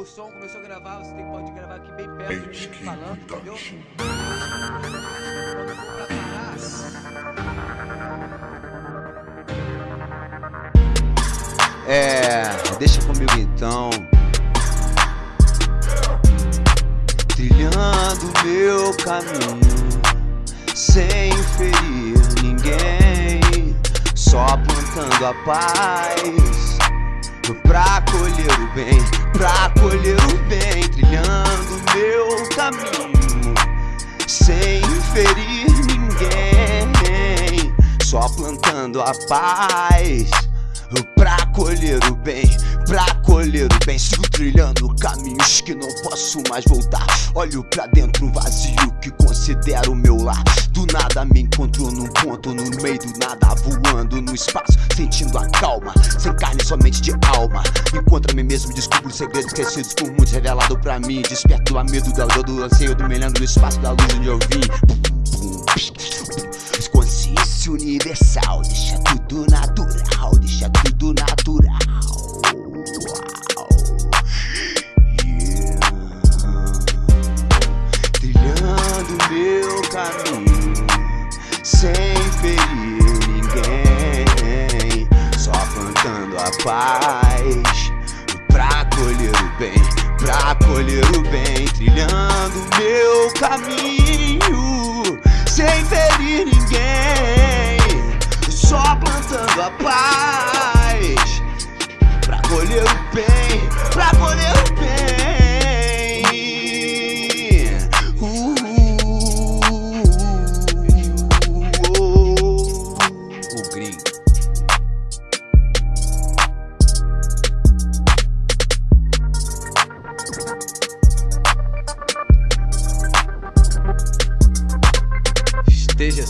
o som, começou a gravar, você tem, pode gravar aqui bem perto de mim falando, entendeu? É, deixa comigo então. Trilhando meu caminho, sem ferir ninguém, só plantando a paz. Pra colher o bem, pra colher o bem, trilhando meu caminho, sem ferir ninguém, só plantando a paz pra colher o bem, pra colher o bem. Sigo trilhando caminhos que não posso mais voltar. Olho pra dentro um vazio que considero meu lar. Do nada me encontro num ponto no meio do nada, voando no espaço, sentindo a calma, sem carne, somente de alma. Encontro a mim mesmo, descubro segredos esquecidos por muitos, revelado pra mim. Desperto a medo da dor, do anseio, do melhando no espaço da luz onde eu vim. Consciência universal, meu caminho, sem ferir ninguém, só plantando a paz. Pra colher o bem, pra colher o bem, trilhando meu caminho, sem ferir ninguém, só plantando a paz. Pra colher o bem,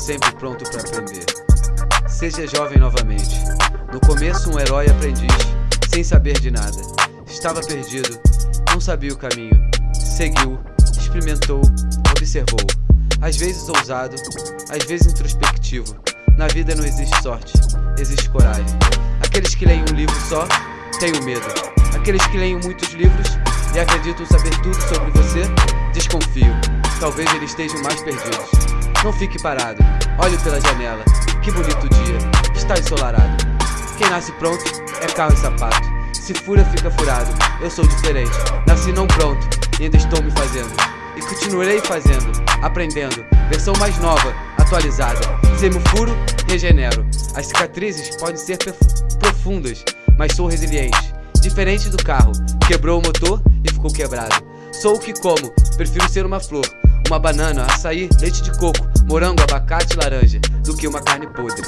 sempre pronto para aprender. Seja jovem novamente. No começo, um herói aprendiz, sem saber de nada. Estava perdido, não sabia o caminho. Seguiu, experimentou, observou. Às vezes ousado, às vezes introspectivo. Na vida não existe sorte, existe coragem. Aqueles que leem um livro só, têm o medo. Aqueles que leem muitos livros e acreditam saber tudo sobre você, desconfio. Talvez eles estejam mais perdidos. Não fique parado, olhe pela janela. Que bonito dia, está ensolarado. Quem nasce pronto é carro e sapato. Se fura, fica furado. Eu sou diferente, nasci não pronto e ainda estou me fazendo. E continuarei fazendo, aprendendo. Versão mais nova, atualizada. Se me furo, regenero. As cicatrizes podem ser profundas, mas sou resiliente. Diferente do carro, quebrou o motor e ficou quebrado. Sou o que como, prefiro ser uma flor uma banana, açaí, leite de coco, morango, abacate e laranja, do que uma carne podre.